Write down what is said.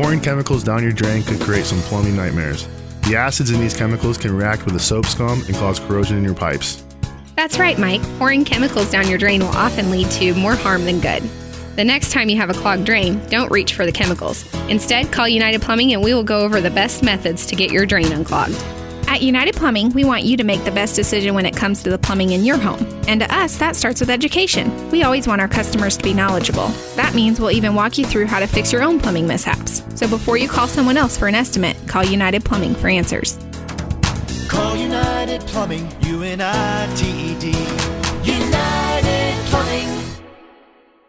Pouring chemicals down your drain could create some plumbing nightmares. The acids in these chemicals can react with the soap scum and cause corrosion in your pipes. That's right, Mike. Pouring chemicals down your drain will often lead to more harm than good. The next time you have a clogged drain, don't reach for the chemicals. Instead, call United Plumbing and we will go over the best methods to get your drain unclogged. At United Plumbing, we want you to make the best decision when it comes to the plumbing in your home. And to us, that starts with education. We always want our customers to be knowledgeable. That means we'll even walk you through how to fix your own plumbing mishaps. So before you call someone else for an estimate, call United Plumbing for answers. Call United Plumbing, U N I T E D.